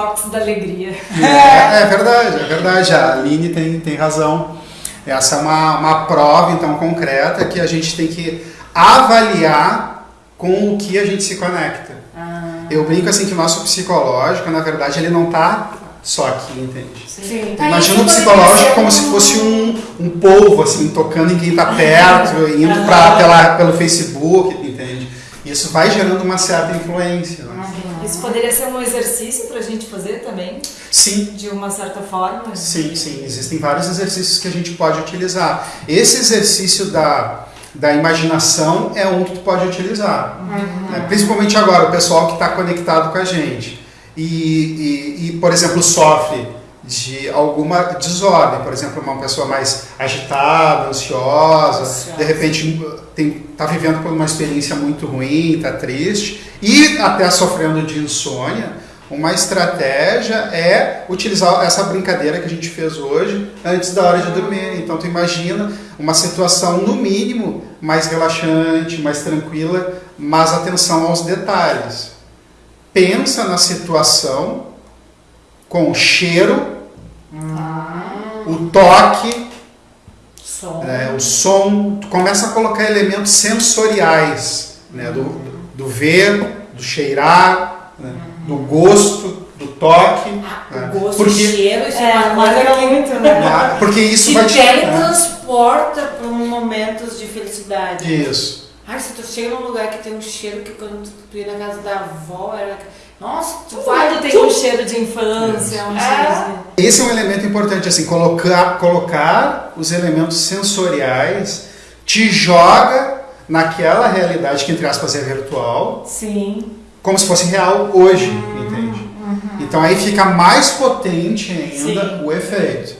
toques da alegria. É, é verdade, é verdade. A Aline tem, tem razão. Essa é uma, uma prova, então, concreta que a gente tem que avaliar com o que a gente se conecta. Ah. Eu brinco assim que o nosso psicológico, na verdade, ele não está só aqui, entende? Sim. Ah, Imagina o psicológico como se fosse um, um polvo, assim, tocando em quem está perto, indo pra, pela, pelo Facebook, entende? Isso vai gerando uma certa influência. Né? Isso poderia ser um exercício pra gente fazer também, Sim, de uma certa forma. sim, sim. Existem vários exercícios que a gente pode utilizar. Esse exercício da, da imaginação é um que tu pode utilizar. né? Principalmente agora, o pessoal que está conectado com a gente. E, e, e, por exemplo, sofre de alguma desordem, por exemplo, uma pessoa mais agitada, ansiosa, Ansiosa. de repente está vivendo por uma experiência muito ruim, está triste e até sofrendo de insônia, uma estratégia é utilizar essa brincadeira que a gente fez hoje antes da hora de dormir. Então tu imagina uma situação no mínimo mais relaxante, mais tranquila, mas atenção aos detalhes. Pensa na situação com o cheiro, toque, Som. né, o som, tu começa a colocar elementos sensoriais, né, do, do ver, do cheirar, né, do gosto, do toque, né, O gosto, porque, o cheiro, isso É, é uma coisa que muito, né? Ah, porque isso te vai te teletransporta para momentos de felicidade. Isso. Ai, se tu chega num lugar que tem um cheiro que quando tu, tu ia na casa da avó, era. Nossa, tu vai. Quando tem tchum, um cheiro de infância, um É. cheiro Esse é um elemento importante, assim, colocar, colocar os elementos sensoriais te joga naquela realidade que, entre aspas, é virtual. Sim. como se fosse real hoje, entende? Então aí fica mais potente ainda Sim. o efeito.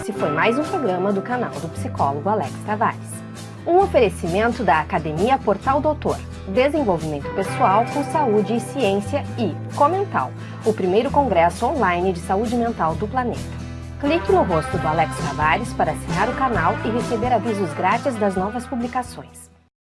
Esse foi mais um programa do canal do psicólogo Alex Tavares. Um oferecimento da Academia Portal Doutor, Desenvolvimento Pessoal com Saúde e Ciência e Comental, o primeiro congresso online de saúde mental do planeta. Clique no rosto do Alex Tavares para assinar o canal e receber avisos grátis das novas publicações.